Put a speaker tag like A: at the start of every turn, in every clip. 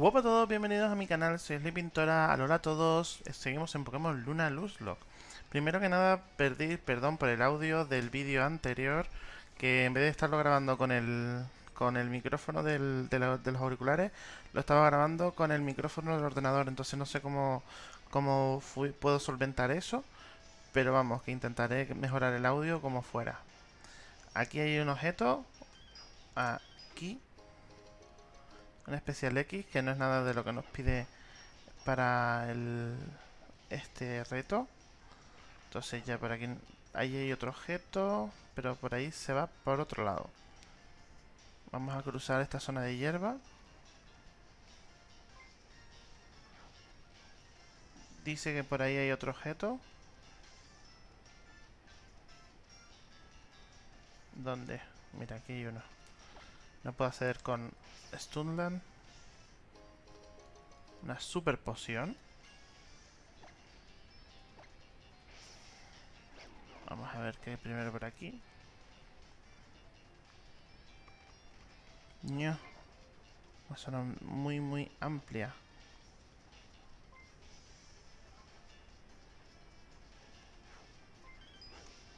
A: Hola a todos, bienvenidos a mi canal, soy Pintora, hola a todos, seguimos en Pokémon Luna Luzlock. Primero que nada, perdí, perdón por el audio del vídeo anterior, que en vez de estarlo grabando con el, con el micrófono de, los auriculares, lo estaba grabando con el micrófono del ordenador, entonces no sé cómo, cómo puedo solventar eso, pero vamos, que intentaré mejorar el audio como fuera. Aquí hay un objeto, aquí, un especial X, que no es nada de lo que nos pide para el, este reto. Entonces ya por aquí, ahí hay otro objeto, pero por ahí se va por otro lado. Vamos a cruzar esta zona de hierba. Dice que por ahí hay otro objeto. ¿Dónde? Mira, aquí hay uno. No puedo hacer con Stunland. Una super poción. Vamos a ver qué hay primero por aquí. Una zona muy, muy amplia.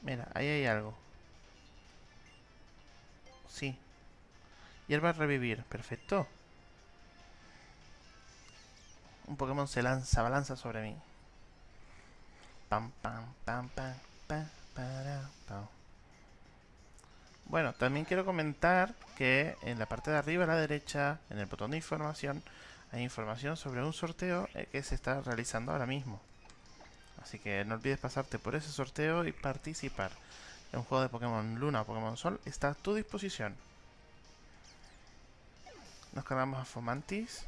A: Mira, ahí hay algo. Sí, Hierba revivir, perfecto. Un Pokémon se lanza, balanza sobre mí. Pam, pam, pam, pam, pam. Bueno, también quiero comentar que en la parte de arriba a la derecha, en el botón de información, hay información sobre un sorteo eh, que se está realizando ahora mismo. Así que no olvides pasarte por ese sorteo y participar. Un juego de Pokémon Luna o Pokémon Sol está a tu disposición. Nos cargamos a Fomantis.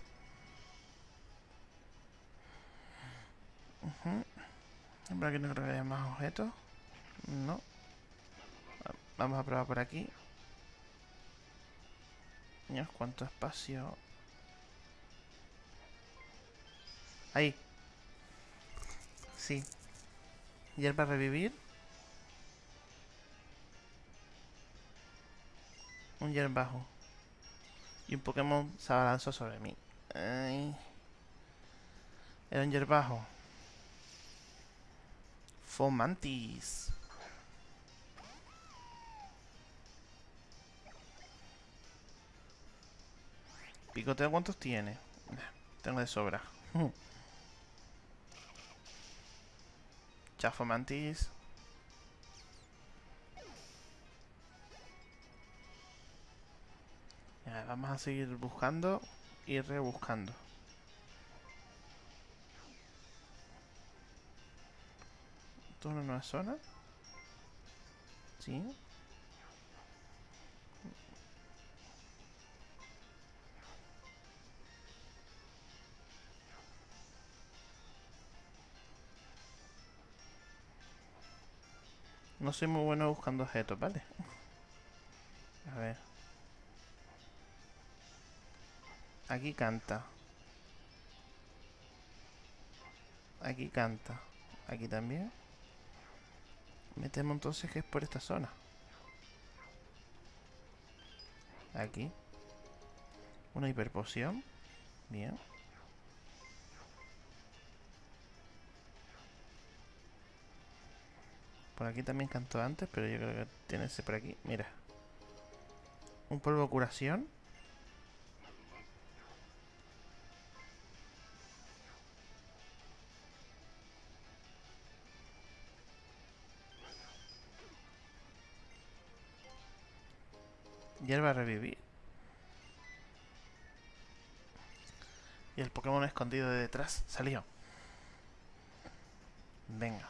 A: Uh Por aquí no creo que haya más objetos. No. Vamos a probar por aquí. Dios, cuánto espacio. Ahí. Sí. Hierba revivir. Un hierbajo. Y un Pokémon se abalanzó sobre mí. Ay. Era un hierbajo. Fomantis. Picoteo, ¿cuántos tiene? Tengo de sobra. Chafo vamos a seguir buscando y rebuscando. ¿Esto es una nueva zona? Sí. No soy muy bueno buscando objetos, ¿vale? A ver. Aquí canta. Aquí canta. Aquí también. Metemos entonces que es por esta zona. Aquí. Una hiperpoción. Bien. Por aquí también cantó antes, pero yo creo que tiene ese por aquí. Mira. Un polvo curación. Revivir. Y el Pokémon escondido de detrás salió. Venga.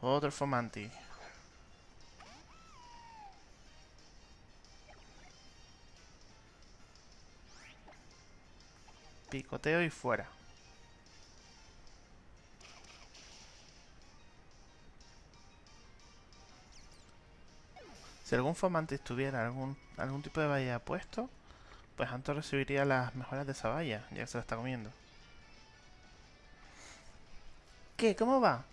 A: Otro Fomanti. Picoteo y fuera. Si algún Fomantis tuviera algún, algún tipo de valla puesto, pues Anto recibiría las mejoras de esa valla, ya que se la está comiendo. ¿Qué? ¿Cómo va?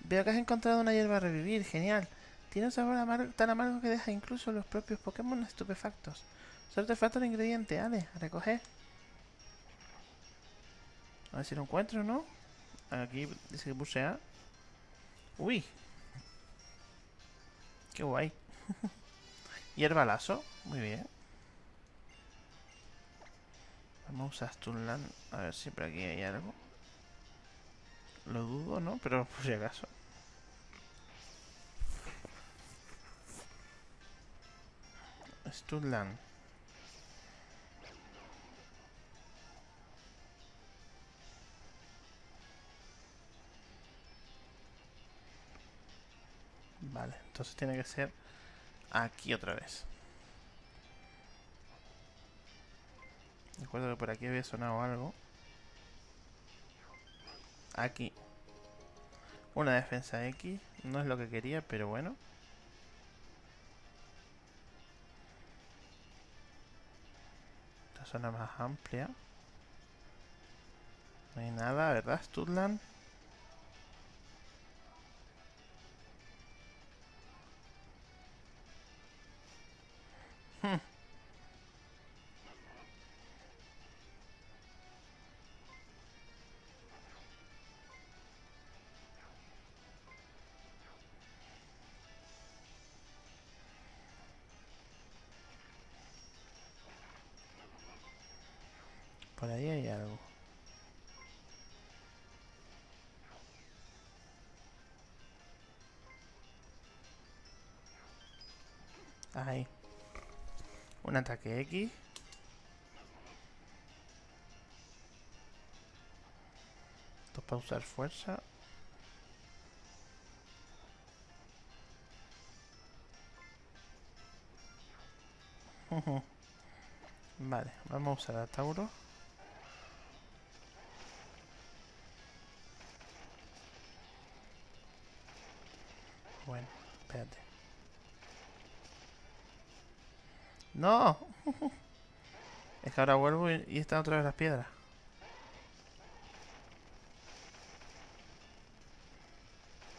A: Veo que has encontrado una hierba a revivir, genial. Tiene un sabor tan amargo que deja incluso los propios Pokémon estupefactos. Solo te falta el ingrediente, Ale, a recoger. A ver si lo encuentro, ¿no? Aquí dice que puse A. Uy. Qué guay. Hierbalazo. Muy bien. Vamos a usar Stunland. A ver si por aquí hay algo. Lo dudo, ¿no? Pero por si acaso. Stunland. Vale, entonces tiene que ser aquí otra vez. Recuerdo que por aquí había sonado algo. Aquí. Una defensa X. No es lo que quería, pero bueno. Esta zona más amplia. No hay nada, ¿verdad, Studland? Por ahí hay algo. Ahí. Un ataque X. Esto para usar fuerza. vale, vamos a usar a Tauro. Bueno, espérate. ¡No! es que ahora vuelvo y, y están otra vez las piedras.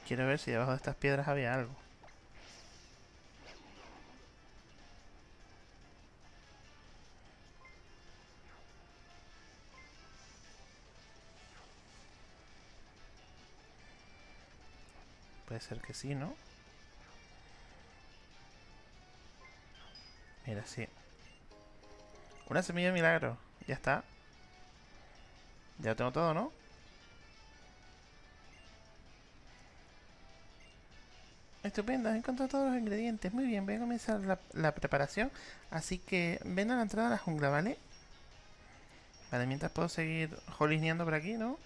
A: Quiero ver si debajo de estas piedras había algo. Puede ser que sí, ¿no? Mira. Una semilla de milagro. Ya está. Ya tengo todo, ¿no? Estupendo, he encontrado todos los ingredientes. Muy bien, voy a comenzar la, la preparación. Así que ven a la entrada de la jungla, ¿vale? Vale, mientras puedo seguir jolineando por aquí, ¿no?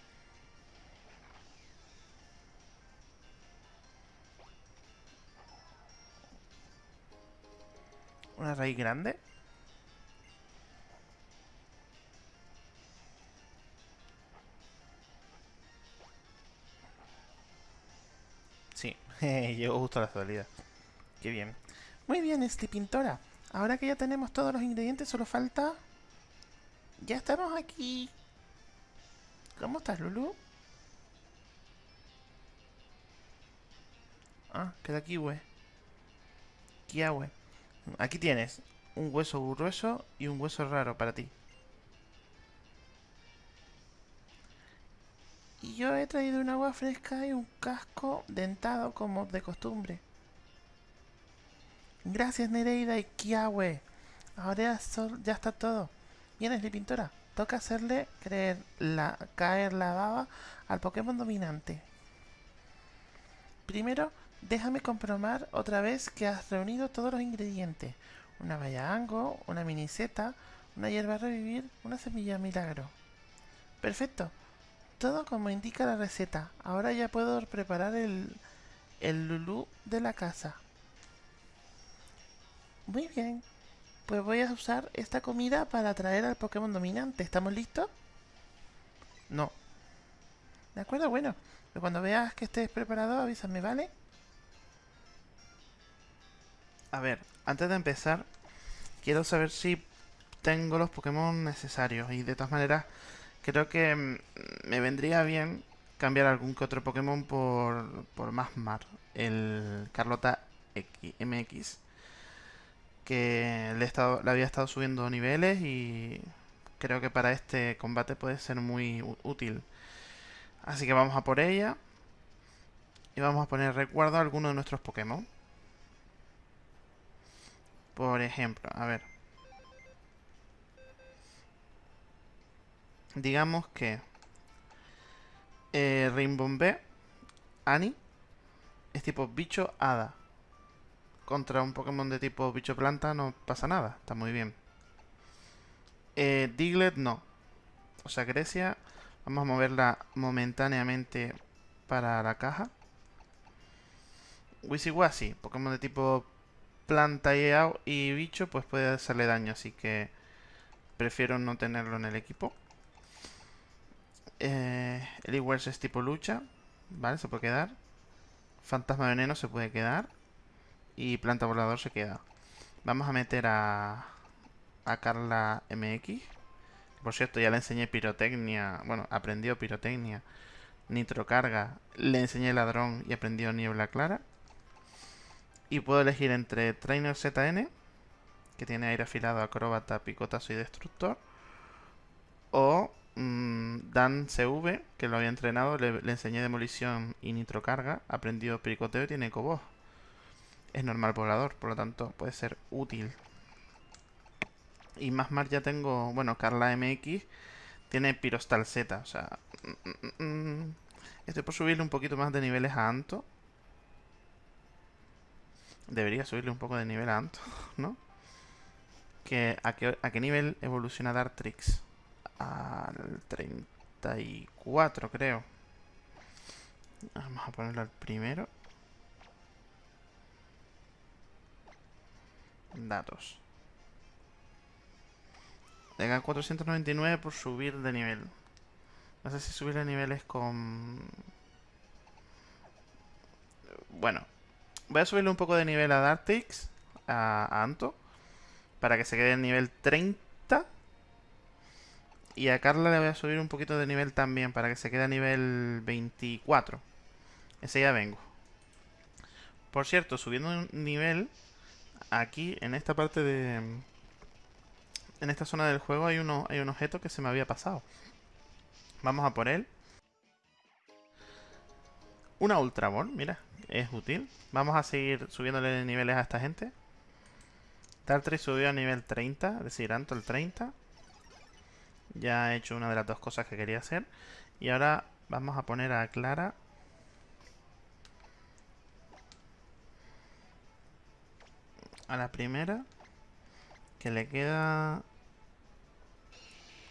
A: Una raíz grande. Sí, llegó justo a la salida. Qué bien. Muy bien, este pintora. Ahora que ya tenemos todos los ingredientes, solo falta... Ya estamos aquí. ¿Cómo estás, Lulu? Ah, queda aquí, güey. Kiawe. Aquí tienes un hueso grueso y un hueso raro para ti. Y yo he traído un agua fresca y un casco dentado como de costumbre. Gracias Nereida y Kiawe. Ahora ya está todo. Vienes de pintora. Toca hacerle creer la, caer la baba al Pokémon dominante. Primero Déjame comprobar otra vez que has reunido todos los ingredientes. Una valla ango, una miniseta, una hierba revivir, una semilla milagro. Perfecto. Todo como indica la receta. Ahora ya puedo preparar el, el lulú de la casa. Muy bien. Pues voy a usar esta comida para atraer al Pokémon dominante. ¿Estamos listos? No. De acuerdo, bueno. Pues cuando veas que estés preparado, avísame, ¿vale? A ver, antes de empezar, quiero saber si tengo los Pokémon necesarios. Y de todas maneras, creo que mm, me vendría bien cambiar algún que otro Pokémon por, por Masmar, el Carlota X, MX.
B: que le, le había estado subiendo niveles y creo que para este combate puede ser muy útil. Así que vamos a por ella. Y vamos a poner recuerdo a alguno de nuestros Pokémon. Por ejemplo, a ver. Digamos que eh, Rimbombé, Annie, es tipo bicho hada. Contra un Pokémon de tipo bicho planta no pasa nada, está muy bien. Eh, Diglett no. O sea, Grecia, vamos a moverla momentáneamente para la caja. Wisiwasi, Pokémon de tipo planta y, bicho, pues puede hacerle daño, así que prefiero no tenerlo en el equipo. Eh, Eliwers es tipo lucha, ¿vale? Se puede quedar. Fantasma veneno se puede quedar. Y planta volador se queda. Vamos a meter a, a Carla MX. Por cierto, ya le enseñé pirotecnia. Bueno, aprendió pirotecnia. Nitrocarga. Le enseñé ladrón y aprendió niebla clara. Y puedo elegir entre Trainer ZN, que tiene aire afilado, acróbata, picotazo y destructor. O mmm, Dan CV, que lo había entrenado, le, enseñé demolición y nitrocarga. Aprendió picoteo y tiene cobos. Es normal volador, por lo tanto puede ser útil. Y más más ya tengo, bueno, Carla MX tiene Pirostal Z, o sea... Mm, mm, mm, estoy por subirle un poquito más de niveles a Anto. Debería subirle un poco de nivel a Anto, ¿no? Que, ¿a, qué, ¿A qué nivel evoluciona Dartrix? Al 34, creo. Vamos a ponerlo al primero. Datos. Tenga 499 por subir de nivel. No sé si subir de nivel con... Bueno, Voy a subirle un poco de nivel a Dartix, a, Anto, para que se quede en nivel 30. Y a Carla le voy a subir un poquito de nivel también, para que se quede a nivel 24. Ese ya vengo. Por cierto, subiendo un nivel, aquí, en esta parte de... En esta zona del juego hay, uno, hay un objeto que se me había pasado. Vamos a por él. Una Ultra Ball, mira es útil. Vamos a seguir subiéndole niveles a esta gente. Dartrix subió a nivel 30, es decir, Anto el 30. Ya he hecho una de las dos cosas que quería hacer. Y ahora vamos a poner a Clara. A la primera. Que le queda...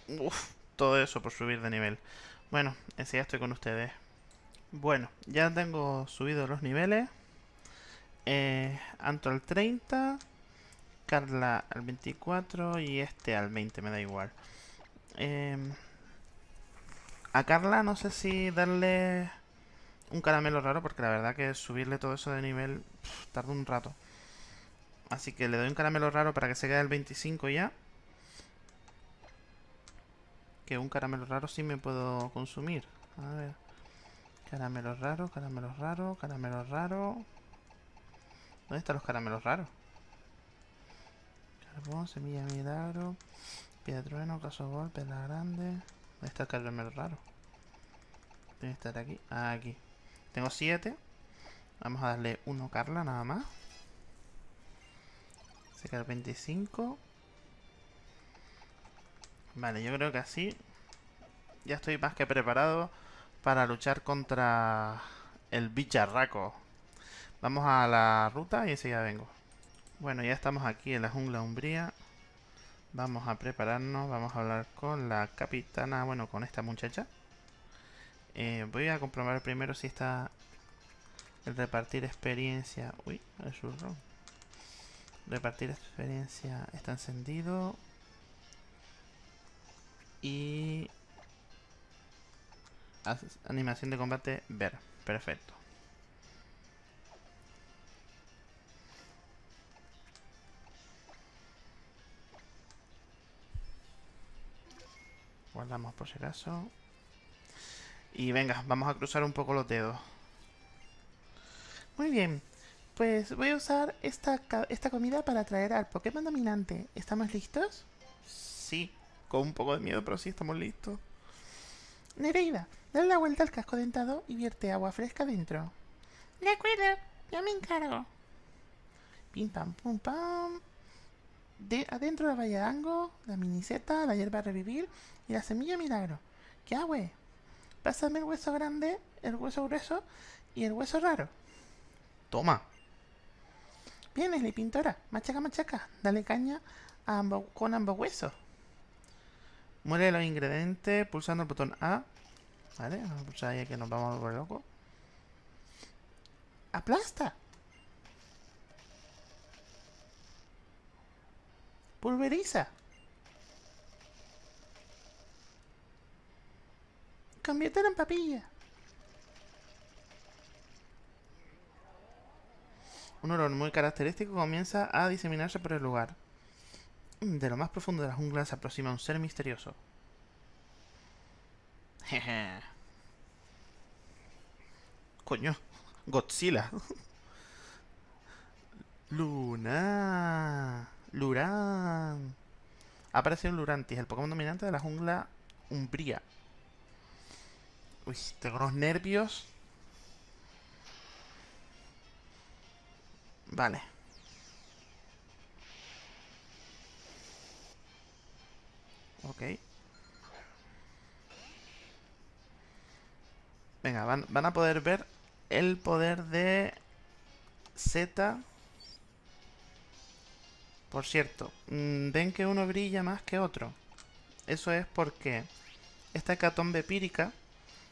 B: Uf, todo eso por subir de nivel. Bueno, ya estoy con ustedes. Bueno, ya tengo subido los niveles. Eh, Anto al 30, Carla al 24 y este al 20, me da igual. Em, a Carla no sé si darle un caramelo raro, porque la verdad que subirle todo eso de nivel tarda un rato. Así que le doy un caramelo raro para que se quede al 25 ya. Que un caramelo raro sí me puedo consumir. A ver. Caramelos raros, caramelos raros, caramelos raros. ¿Dónde están los caramelos raros? Carbón, semilla milagro, piedra trueno, caso golpe, la grande. ¿Dónde está el caramelo raro? Tiene que estar aquí. Ah, aquí. Tengo siete. Vamos a darle uno Carla nada más. El 25. Vale, yo creo que así ya estoy más que preparado para luchar contra el bicharraco. Vamos a la ruta y enseguida vengo. Bueno, ya estamos aquí en la jungla umbría. Vamos a prepararnos, vamos a hablar con la capitana, bueno, con esta muchacha. Eh, voy a comprobar primero si está el repartir experiencia. Uy, el surro. Repartir experiencia está encendido. Y Animación de combate, ver. Perfecto. Guardamos por si acaso. Y venga, vamos a cruzar un poco los dedos. Muy bien.
C: Pues voy a usar esta, esta comida para atraer al Pokémon dominante. ¿Estamos listos?
B: Sí, con un poco de miedo, pero sí estamos listos.
C: Nereida, dale la vuelta al casco dentado y vierte agua fresca dentro. De acuerdo, ya me encargo. Pim pam pum pam. De, adentro la valla de Ango, la miniseta, la hierba revivir y la semilla milagro. ¿Qué hago? Pásame el hueso grande, el hueso grueso y el hueso raro.
B: Toma.
C: Bien, Leslie Pintora, machaca machaca, dale caña a ambos- con ambos huesos.
B: Muele los ingredientes pulsando el botón A. Vale, vamos a pulsar ahí que nos vamos a volver locos.
C: ¡Aplasta! Pulveriza. Conviértelo en papilla.
B: Un olor muy característico comienza a diseminarse por el lugar. De lo más profundo de la jungla se aproxima un ser misterioso. Jeje. Coño, Godzilla. Luna. Luran. Ha aparecido un Lurantis, el Pokémon dominante de la jungla Umbría. Uy, tengo unos nervios. Vale. Ok. Venga, van, a poder ver el poder de Z. Por cierto, mm, ven que uno brilla más que otro. Eso es porque esta hecatombe pírica,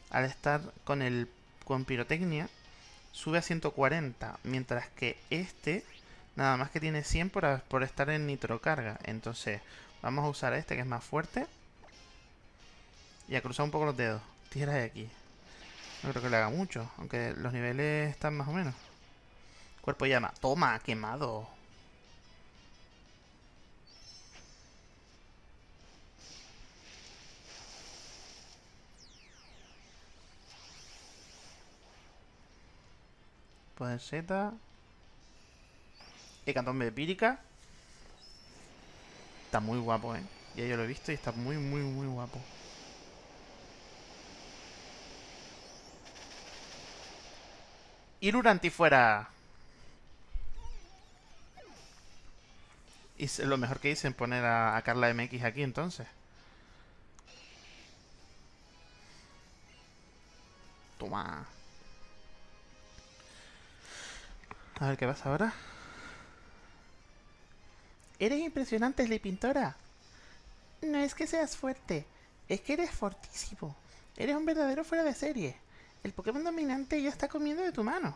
B: al estar con el con pirotecnia, sube a 140, mientras que este nada más que tiene 100 por, por estar en nitrocarga. Entonces, vamos a usar este que es más fuerte. Y a cruzar un poco los dedos. Tira de aquí. No creo que le haga mucho, aunque los niveles están más o menos. Cuerpo llama. Toma, quemado. Poder Z. Hecatombe empírica. Está muy guapo, eh. Ya yo lo he visto y está muy, muy, muy guapo. Y Luranti fuera. Y lo mejor que hice en poner a, a Carla MX aquí entonces. Toma. A ver qué pasa ahora.
C: Eres impresionante, Leslie Pintora. No es que seas fuerte, es que eres fortísimo. Eres un verdadero fuera de serie. El Pokémon dominante ya está comiendo de tu mano.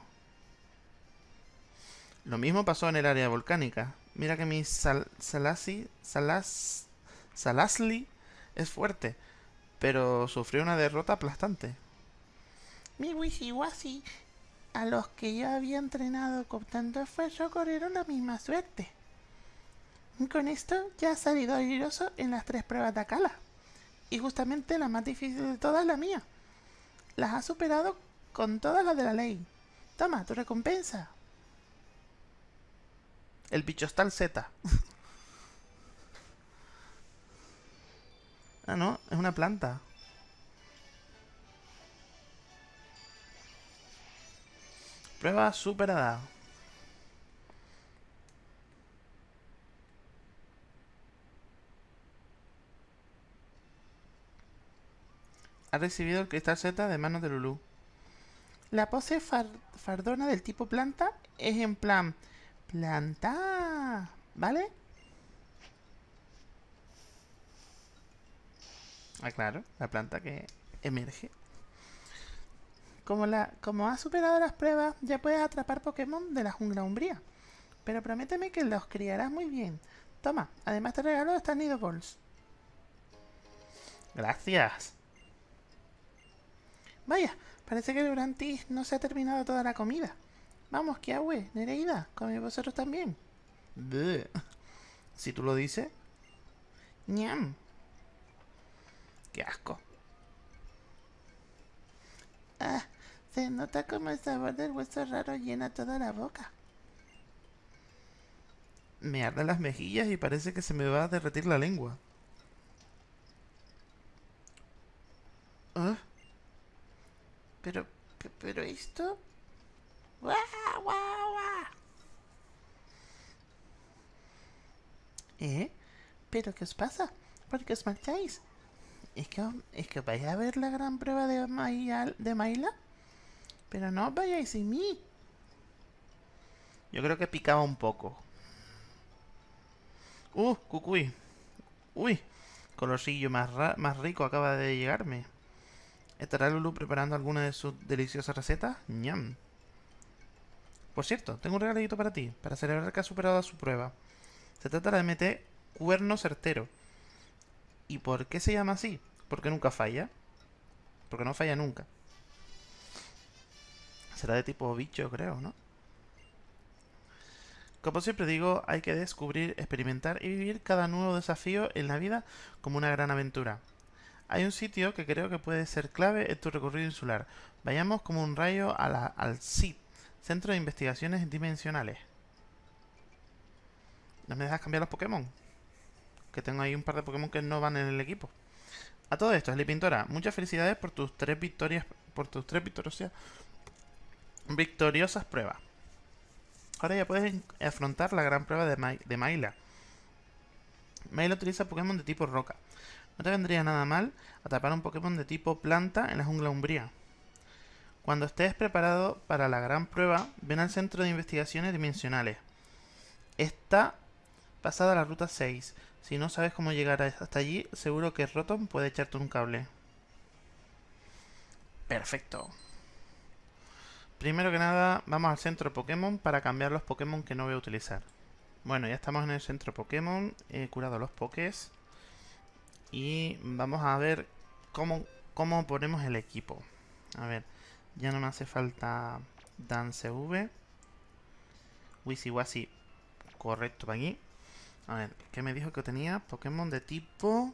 B: Lo mismo pasó en el área volcánica. Mira que mi sal, Salasi, Salas, Salasli es fuerte, pero sufrió una derrota aplastante.
C: Mi Wishiwashi, a los que yo había entrenado con tanto esfuerzo, corrieron la misma suerte. Con esto ya ha salido airoso en las tres pruebas de Akala. Y justamente la más difícil de todas la mía. Las ha superado con todas las de la ley. Toma, tu recompensa.
B: El bicho está al Z. ah, no, es una planta. Prueba superada. Ha recibido el cristal Z de manos de Lulu.
C: La pose far- fardona del tipo planta es en plan planta, ¿vale?
B: Ah, claro, la planta que emerge.
C: Como, la, como has superado las pruebas, ya puedes atrapar Pokémon de la jungla umbría. Pero prométeme que los criarás muy bien. Toma, además te regalo estas Nido Balls.
B: Gracias.
C: Vaya, parece que durante no se ha terminado toda la comida. Vamos, Kiawe, Nereida, come vosotros también.
B: Bleh. Si tú lo dices,
C: ñam.
B: qué asco.
C: Ah, se nota como el sabor del hueso raro llena toda la boca.
B: Me arden las mejillas y parece que se me va a derretir la lengua.
C: ¿Ah? Pero, pero esto... ¡Guau, guau, guau! ¿Eh? ¿Pero qué os pasa? ¿Por qué os marcháis? ¿Es que, ¿Es que vais a ver la gran prueba de, Maila, de Maila? Pero no os vayáis sin mí.
B: Yo creo que picaba un poco. Uh, cucuy. Uy, colorcillo más, más rico acaba de llegarme. ¿Estará Lulu preparando alguna de sus deliciosas recetas? ¡Ñam! Por cierto, tengo un regalito para ti, para celebrar que has superado su prueba. Se trata de MT Cuerno Certero. ¿Y por qué se llama así? Porque nunca falla. Porque no falla nunca. Será de tipo bicho, creo, ¿no? Como siempre digo, hay que descubrir, experimentar y vivir cada nuevo desafío en la vida como una gran aventura. Hay un sitio que creo que puede ser clave en tu recorrido insular. Vayamos como un rayo al CID, Centro de Investigaciones Dimensionales. ¿No me dejas cambiar los Pokémon? Que tengo ahí un par de Pokémon que no van en el equipo. A todo esto, Sly Pintora, muchas felicidades por tus tres victorias, por tus tres victoriosas, victoriosas pruebas. Ahora ya puedes afrontar la gran prueba de, de Maila. Maila utiliza Pokémon de tipo roca. No te vendría nada mal atrapar un Pokémon de tipo planta en la jungla umbría. Cuando estés preparado para la gran prueba, ven al centro de investigaciones dimensionales. Está pasada la ruta 6. Si no sabes cómo llegar hasta allí, seguro que Rotom puede echarte un cable. Perfecto. Primero que nada, vamos al centro Pokémon para cambiar los Pokémon que no voy a utilizar. Bueno, ya estamos en el centro Pokémon. He curado los Pokés. Y vamos a ver cómo, cómo ponemos el equipo. A ver, ya no me hace falta Dance V. Wisi correcto para aquí. A ver, ¿qué me dijo que tenía? Pokémon de tipo...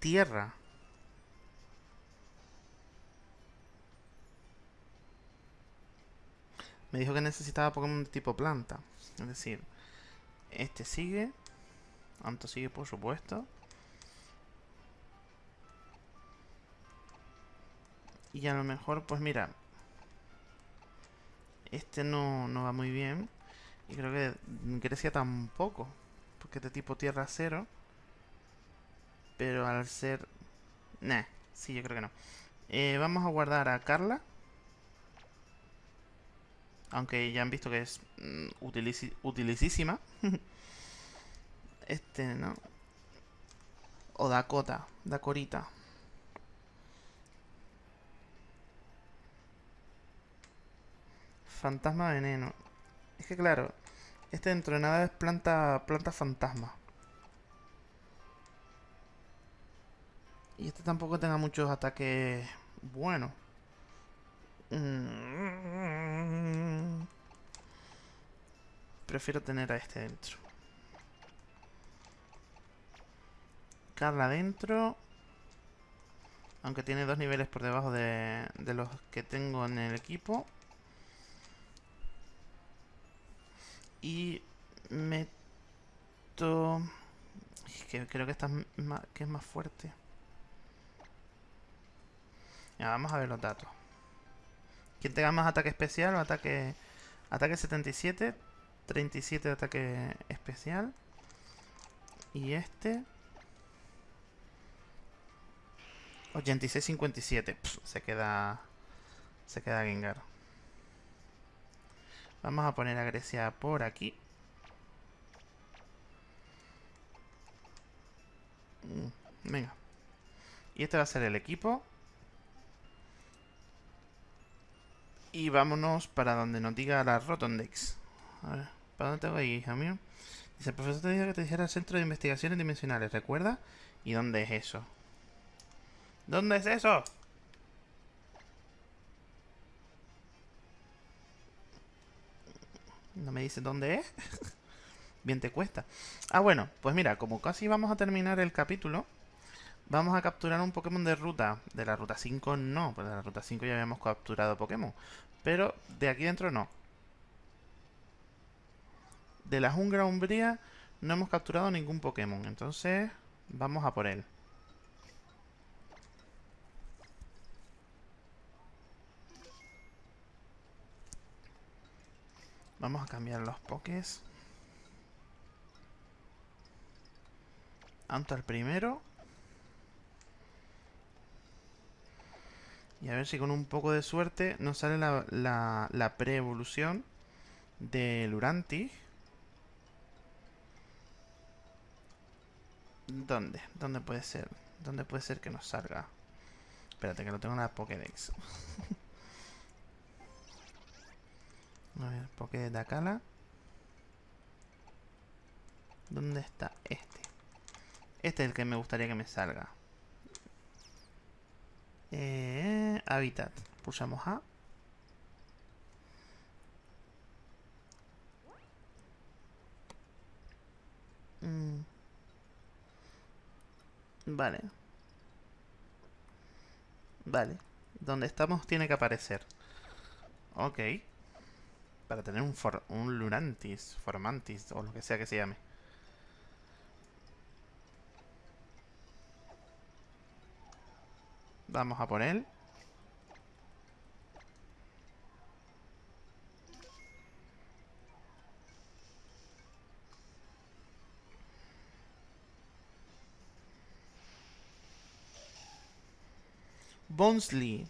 B: Tierra. Me dijo que necesitaba Pokémon de tipo planta. Es decir, este sigue. Anto sigue, por supuesto. Y a lo mejor, pues mira. Este no, no va muy bien. Y creo que Grecia tampoco. Porque es de tipo tierra cero. Pero al ser... Nah, sí, yo creo que no. Eh, vamos a guardar a Carla. Aunque ya han visto que es mm, utilicísima. este, ¿no? O Dakota. Dakorita. Fantasma veneno. Es que claro, este dentro de nada es planta, planta fantasma. Y este tampoco tenga muchos ataques buenos. Mm. Prefiero tener a este dentro. Carla dentro. Aunque tiene dos niveles por debajo de, de los que tengo en el equipo. Y meto... Que creo que esta es más, que es más fuerte. Ya, vamos a ver los datos. Quien tenga más ataque especial o ataque... Ataque 77, 37 de ataque especial. Y este... 86-57. Se queda... Se queda Gengar. Vamos a poner a Grecia por aquí. Mm, venga. Y este va a ser el equipo. Y vámonos para donde nos diga la Rotondex. A ver, ¿para dónde te voy, hija mío? Dice, el profesor te dijo que te dijera el Centro de Investigaciones Dimensionales, ¿recuerda? ¿Y dónde es eso? ¿Dónde es eso? No me dice dónde es. Bien te cuesta. Ah, bueno, pues mira, como casi vamos a terminar el capítulo, vamos a capturar un Pokémon de ruta. De la ruta 5 no, pues de la ruta 5 ya habíamos capturado Pokémon. Pero de aquí dentro no. de la jungla umbría no hemos capturado ningún Pokémon. Entonces, vamos a por él. Vamos a cambiar los pokés. Anto al primero. Y a ver si con un poco de suerte nos sale la, la, pre-evolución de Luranti. ¿Dónde? ¿Dónde puede ser? ¿Dónde puede ser que nos salga? Espérate, que lo tengo en la Pokédex. A ver, Pokédex de Akala. ¿Dónde está este? Este es el que me gustaría que me salga. Eh, Habitat. Pulsamos A. Mm. Vale. Vale. Donde estamos tiene que aparecer. Ok. Para tener un, for un Lurantis, Formantis, o lo que sea que se llame. Vamos a por él. Bonsley.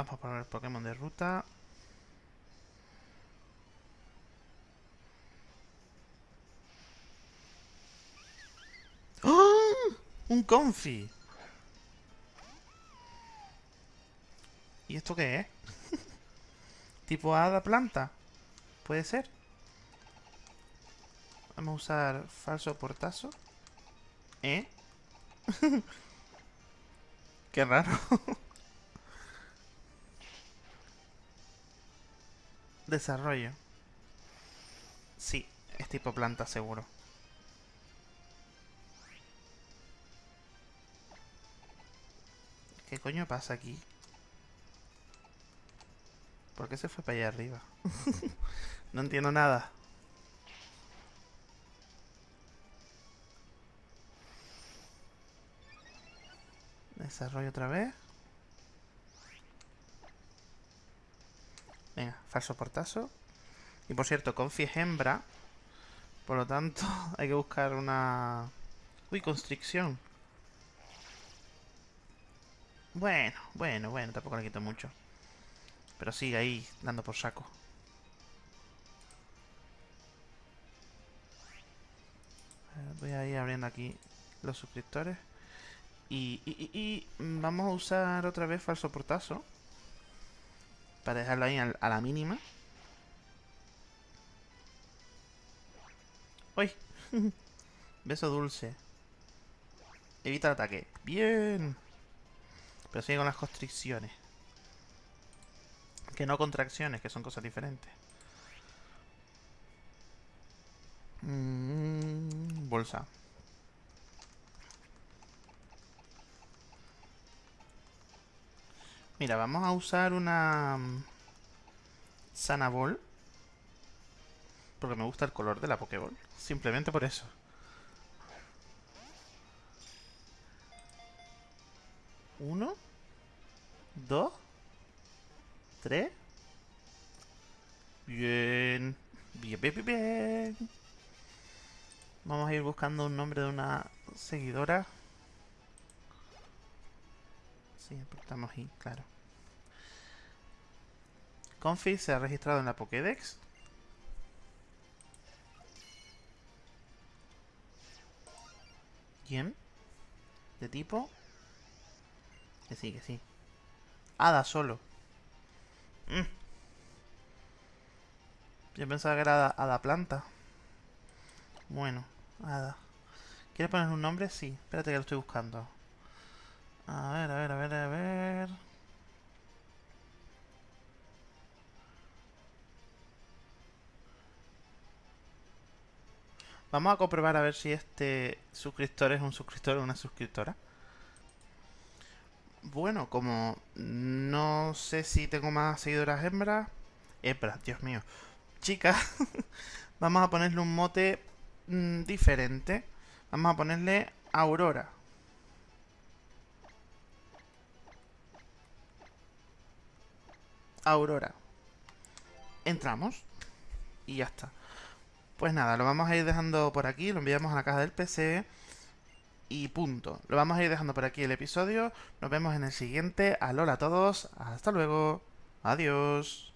B: Vamos a poner Pokémon de ruta. ¡Oh! ¡Un Confi! ¿Y esto qué es? ¿Tipo hada planta? ¿Puede ser? Vamos a usar falso portazo. ¿Eh? Qué raro. Desarrollo. Sí, es tipo planta seguro. ¿Qué coño pasa aquí? ¿Por qué se fue para allá arriba? no entiendo nada. Desarrollo otra vez. Venga, falso portazo. Y por cierto, Confi es hembra. Por lo tanto, hay que buscar una... Uy, constricción. Bueno, bueno, bueno, tampoco le quito mucho. Pero sigue ahí, dando por saco. Voy a ir abriendo aquí los suscriptores. Y, y, y, vamos a usar otra vez falso portazo. Para dejarlo ahí a, la mínima. ¡Uy! Beso dulce. Evita el ataque. ¡Bien! Pero sigue con las constricciones. Que no contracciones, que son cosas diferentes. Mm, bolsa. Mira, vamos a usar una... Mm, Sanabol. Porque me gusta el color de la Pokéball. Simplemente por eso. Uno. Dos. Tres. Bien. Bien, bien, bien, bien. Vamos a ir buscando un nombre de una seguidora. Sí, estamos ahí, claro. Confi se ha registrado en la Pokédex. ¿Quién? ¿De tipo? Que sí, que sí. Hada solo. Mm. Yo pensaba que era hada, planta. Bueno, hada. ¿Quieres poner un nombre? Sí. Espérate que lo estoy buscando. A ver, a ver, a ver, a ver... Vamos a comprobar a ver si este suscriptor es un suscriptor o una suscriptora. bueno, como no sé si tengo más seguidoras hembras, hembras, Dios mío, chicas, vamos a ponerle un mote mm, diferente. Vamos a ponerle Aurora. Aurora. Entramos y ya está. Pues nada, lo vamos a ir dejando por aquí, lo enviamos a la caja del PC y punto. Lo vamos a ir dejando por aquí el episodio. Nos vemos en el siguiente. Alola a todos. Hasta luego. Adiós.